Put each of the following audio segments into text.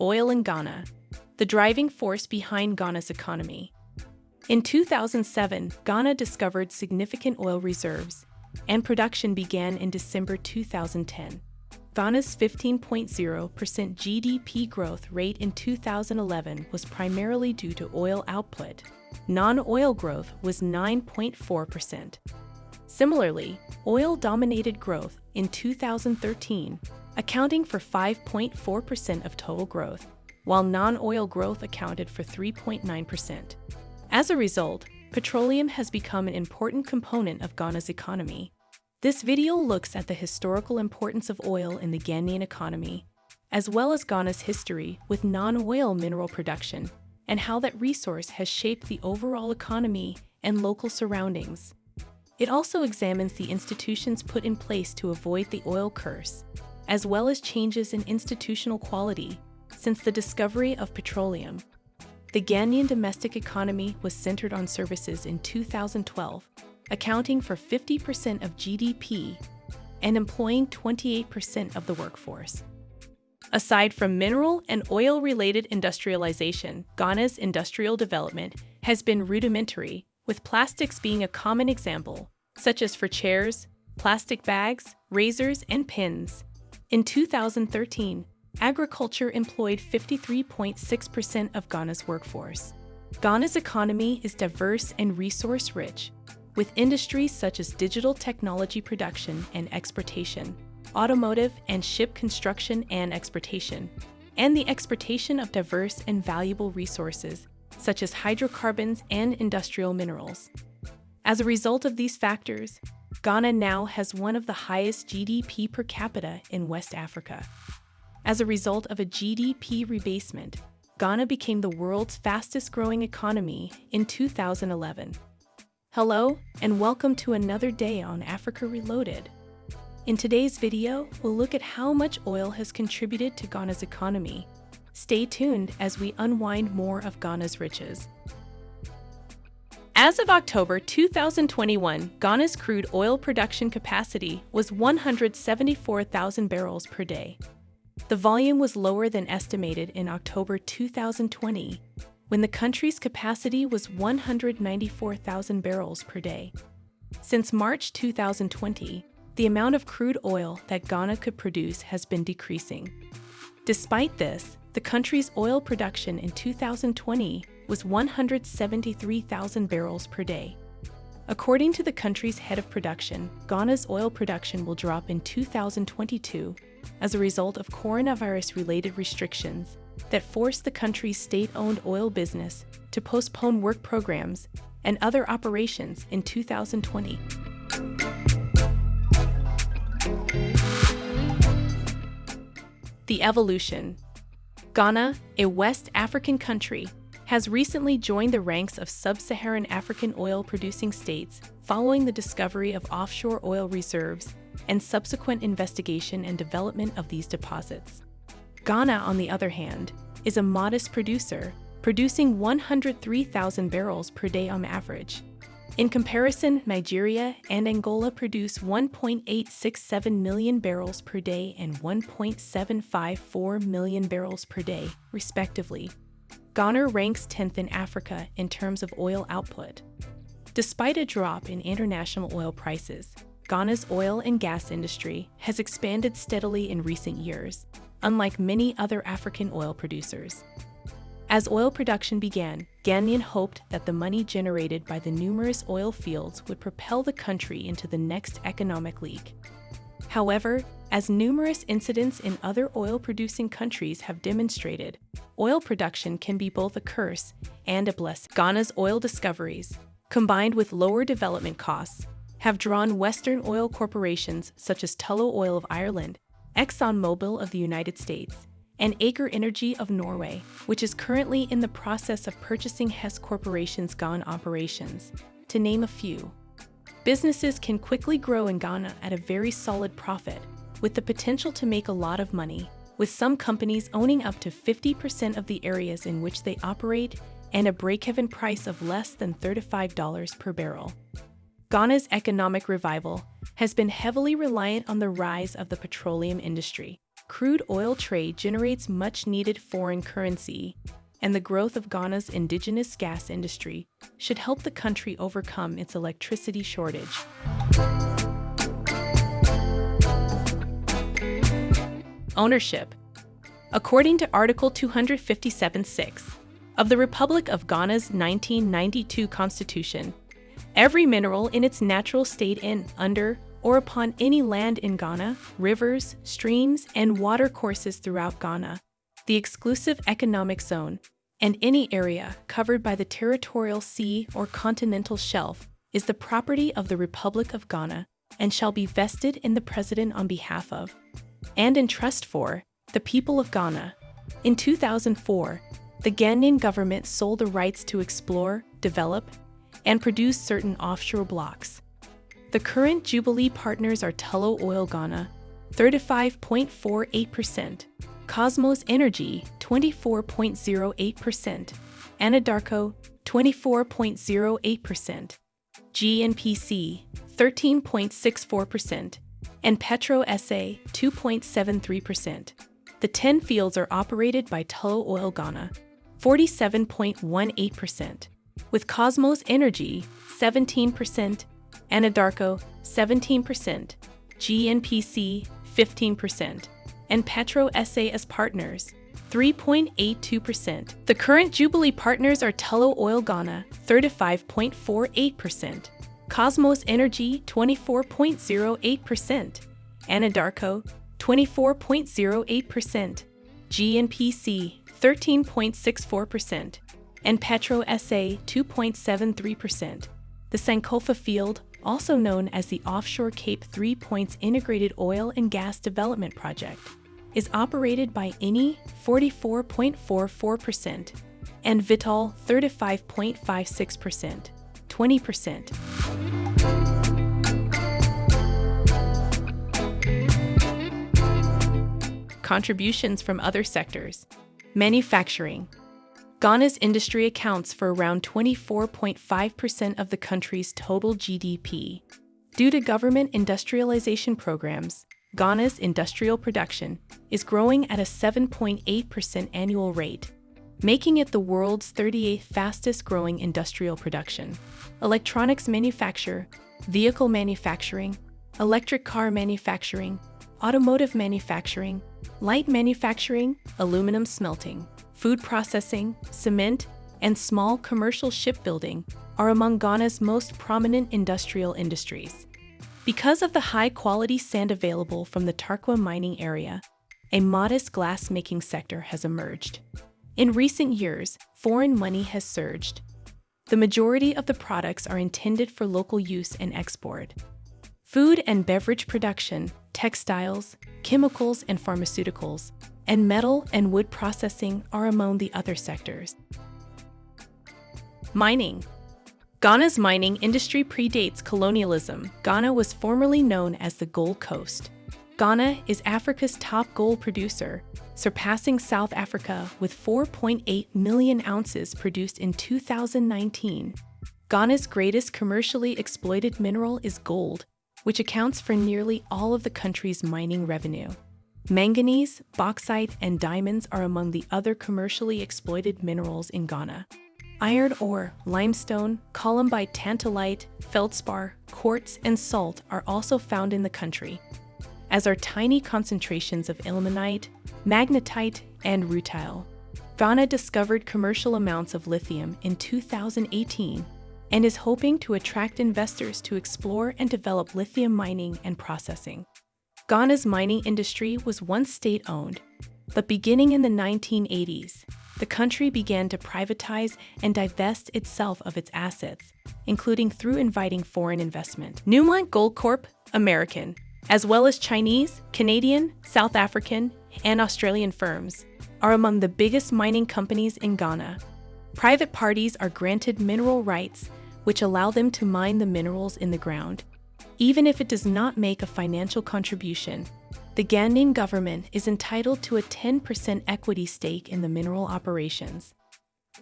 Oil in Ghana, the driving force behind Ghana's economy. In 2007, Ghana discovered significant oil reserves, and production began in December 2010. Ghana's 15.0% GDP growth rate in 2011 was primarily due to oil output. Non-oil growth was 9.4%. Similarly, oil dominated growth in 2013, accounting for 5.4% of total growth, while non-oil growth accounted for 3.9%. As a result, petroleum has become an important component of Ghana's economy. This video looks at the historical importance of oil in the Ghanaian economy, as well as Ghana's history with non-oil mineral production and how that resource has shaped the overall economy and local surroundings. It also examines the institutions put in place to avoid the oil curse, as well as changes in institutional quality since the discovery of petroleum. The Ghanaian domestic economy was centered on services in 2012, accounting for 50% of GDP and employing 28% of the workforce. Aside from mineral and oil-related industrialization, Ghana's industrial development has been rudimentary, with plastics being a common example, such as for chairs, plastic bags, razors, and pins. In 2013, agriculture employed 53.6% of Ghana's workforce. Ghana's economy is diverse and resource-rich, with industries such as digital technology production and exportation, automotive and ship construction and exportation, and the exportation of diverse and valuable resources such as hydrocarbons and industrial minerals. As a result of these factors, Ghana now has one of the highest GDP per capita in West Africa. As a result of a GDP rebasement, Ghana became the world's fastest growing economy in 2011. Hello, and welcome to another day on Africa Reloaded. In today's video, we'll look at how much oil has contributed to Ghana's economy. Stay tuned as we unwind more of Ghana's riches. As of October 2021, Ghana's crude oil production capacity was 174,000 barrels per day. The volume was lower than estimated in October 2020, when the country's capacity was 194,000 barrels per day. Since March 2020, the amount of crude oil that Ghana could produce has been decreasing. Despite this, the country's oil production in 2020 was 173,000 barrels per day. According to the country's head of production, Ghana's oil production will drop in 2022 as a result of coronavirus-related restrictions that forced the country's state-owned oil business to postpone work programs and other operations in 2020. The evolution. Ghana, a West African country, has recently joined the ranks of sub-Saharan African oil-producing states following the discovery of offshore oil reserves and subsequent investigation and development of these deposits. Ghana, on the other hand, is a modest producer, producing 103,000 barrels per day on average, in comparison, Nigeria and Angola produce 1.867 million barrels per day and 1.754 million barrels per day, respectively. Ghana ranks 10th in Africa in terms of oil output. Despite a drop in international oil prices, Ghana's oil and gas industry has expanded steadily in recent years, unlike many other African oil producers. As oil production began, Ghanaian hoped that the money generated by the numerous oil fields would propel the country into the next economic league. However, as numerous incidents in other oil-producing countries have demonstrated, oil production can be both a curse and a blessing. Ghana's oil discoveries, combined with lower development costs, have drawn Western oil corporations such as Tullow Oil of Ireland, ExxonMobil of the United States, and Aker Energy of Norway, which is currently in the process of purchasing Hess Corporation's Ghana operations, to name a few. Businesses can quickly grow in Ghana at a very solid profit, with the potential to make a lot of money, with some companies owning up to 50% of the areas in which they operate and a break-even price of less than $35 per barrel. Ghana's economic revival has been heavily reliant on the rise of the petroleum industry, crude oil trade generates much needed foreign currency, and the growth of Ghana's indigenous gas industry should help the country overcome its electricity shortage. Ownership According to Article 257.6 of the Republic of Ghana's 1992 Constitution, every mineral in its natural state in, under, or upon any land in Ghana, rivers, streams, and watercourses throughout Ghana, the exclusive economic zone, and any area covered by the territorial sea or continental shelf is the property of the Republic of Ghana and shall be vested in the President on behalf of, and in trust for, the people of Ghana. In 2004, the Ghanaian government sold the rights to explore, develop, and produce certain offshore blocks. The current Jubilee partners are Tullow Oil Ghana, 35.48%, Kosmos Energy, 24.08%, Anadarko, 24.08%, GNPC, 13.64%, and Petro SA, 2.73%. The 10 fields are operated by Tullow Oil Ghana, 47.18%, with Kosmos Energy, 17%, Anadarko 17%, GNPC 15%, and Petro SA as partners 3.82%. The current Jubilee partners are Tullow Oil Ghana 35.48%, Kosmos Energy 24.08%, Anadarko 24.08%, GNPC 13.64%, and Petro SA 2.73%. The Sankofa field also known as the Offshore Cape Three Points Integrated Oil and Gas Development Project, is operated by Eni 44.44% and Vitol 35.56%, 20%. Contributions from other sectors. Manufacturing, Ghana's industry accounts for around 24.5% of the country's total GDP. Due to government industrialization programs, Ghana's industrial production is growing at a 7.8% annual rate, making it the world's 38th fastest growing industrial production. Electronics manufacture, vehicle manufacturing, electric car manufacturing, automotive manufacturing, light manufacturing, aluminum smelting, food processing, cement, and small commercial shipbuilding are among Ghana's most prominent industrial industries. Because of the high quality sand available from the Tarkwa mining area, a modest glass-making sector has emerged. In recent years, foreign money has surged. The majority of the products are intended for local use and export. Food and beverage production, textiles, chemicals and pharmaceuticals, and metal and wood processing are among the other sectors. Mining Ghana's mining industry predates colonialism. Ghana was formerly known as the Gold Coast. Ghana is Africa's top gold producer, surpassing South Africa with 4.8 million ounces produced in 2019. Ghana's greatest commercially exploited mineral is gold, which accounts for nearly all of the country's mining revenue. Manganese, bauxite, and diamonds are among the other commercially exploited minerals in Ghana. Iron ore, limestone, columbite tantalite, feldspar, quartz, and salt are also found in the country, as are tiny concentrations of ilmenite, magnetite, and rutile. Ghana discovered commercial amounts of lithium in 2018 and is hoping to attract investors to explore and develop lithium mining and processing. Ghana's mining industry was once state owned, but beginning in the 1980s, the country began to privatize and divest itself of its assets, including through inviting foreign investment. Newmont Goldcorp, American, as well as Chinese, Canadian, South African, and Australian firms, are among the biggest mining companies in Ghana. Private parties are granted mineral rights, which allow them to mine the minerals in the ground even if it does not make a financial contribution. The Ghanaian government is entitled to a 10% equity stake in the mineral operations.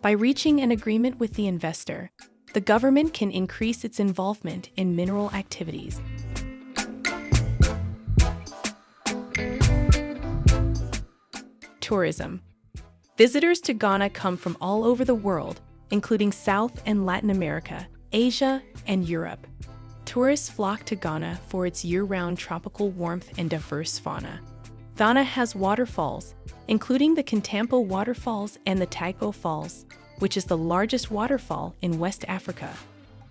By reaching an agreement with the investor, the government can increase its involvement in mineral activities. tourism. Visitors to Ghana come from all over the world, including South and Latin America, Asia, and Europe. Tourists flock to Ghana for its year-round tropical warmth and diverse fauna. Ghana has waterfalls, including the Kintampo Waterfalls and the Tagbo Falls, which is the largest waterfall in West Africa.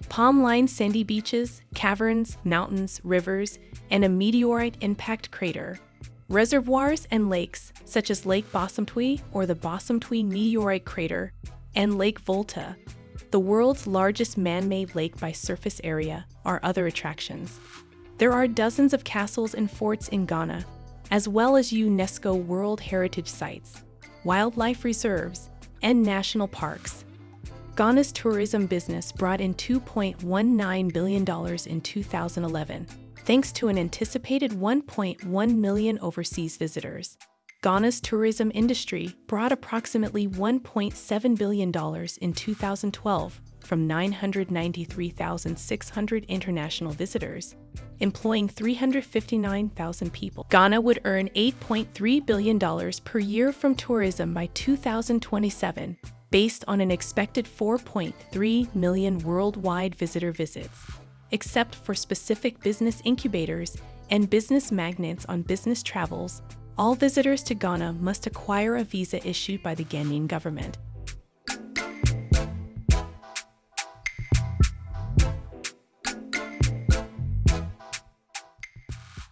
Palm-lined sandy beaches, caverns, mountains, rivers, and a meteorite impact crater. Reservoirs and lakes, such as Lake Bosumtwi or the Bosumtwi Meteorite Crater, and Lake Volta, the world's largest man-made lake by surface area, are other attractions. There are dozens of castles and forts in Ghana, as well as UNESCO World Heritage Sites, wildlife reserves, and national parks. Ghana's tourism business brought in $2.19 billion in 2011, thanks to an anticipated 1.1 million overseas visitors. Ghana's tourism industry brought approximately $1.7 billion in 2012 from 993,600 international visitors, employing 359,000 people. Ghana would earn $8.3 billion per year from tourism by 2027, based on an expected 4.3 million worldwide visitor visits, except for specific business incubators and business magnets on business travels all visitors to Ghana must acquire a visa issued by the Ghanaian government.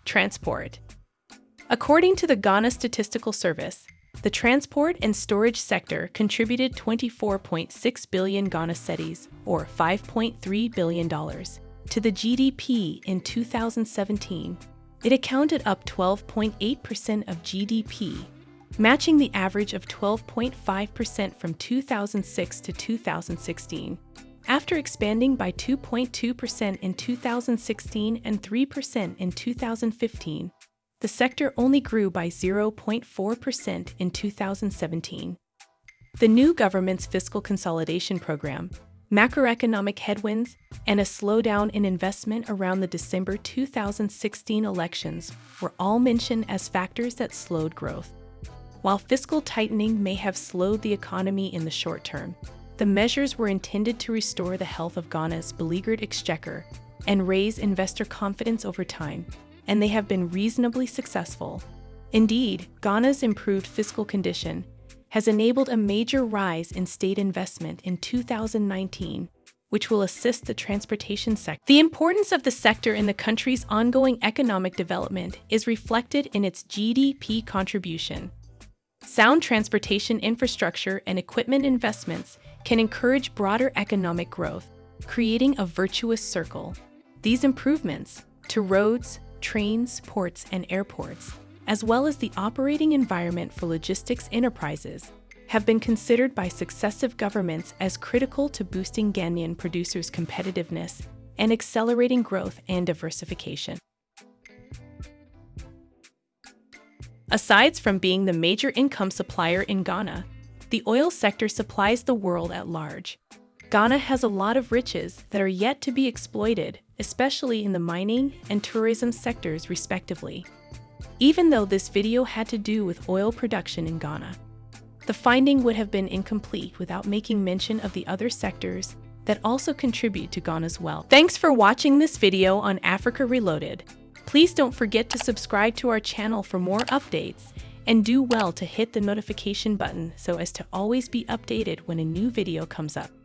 Transport According to the Ghana Statistical Service, the transport and storage sector contributed 24.6 billion Ghana cedis, or $5.3 billion, to the GDP in 2017 it accounted up 12.8% of GDP, matching the average of 12.5% from 2006 to 2016. After expanding by 2.2% in 2016 and 3% in 2015, the sector only grew by 0.4% in 2017. The new government's fiscal consolidation program macroeconomic headwinds, and a slowdown in investment around the December 2016 elections were all mentioned as factors that slowed growth. While fiscal tightening may have slowed the economy in the short term, the measures were intended to restore the health of Ghana's beleaguered exchequer and raise investor confidence over time, and they have been reasonably successful. Indeed, Ghana's improved fiscal condition has enabled a major rise in state investment in 2019, which will assist the transportation sector. The importance of the sector in the country's ongoing economic development is reflected in its GDP contribution. Sound transportation infrastructure and equipment investments can encourage broader economic growth, creating a virtuous circle. These improvements to roads, trains, ports, and airports as well as the operating environment for logistics enterprises, have been considered by successive governments as critical to boosting Ghanaian producers' competitiveness and accelerating growth and diversification. Aside from being the major income supplier in Ghana, the oil sector supplies the world at large. Ghana has a lot of riches that are yet to be exploited, especially in the mining and tourism sectors respectively even though this video had to do with oil production in Ghana. The finding would have been incomplete without making mention of the other sectors that also contribute to Ghana's wealth. Thanks for watching this video on Africa Reloaded. Please don't forget to subscribe to our channel for more updates and do well to hit the notification button so as to always be updated when a new video comes up.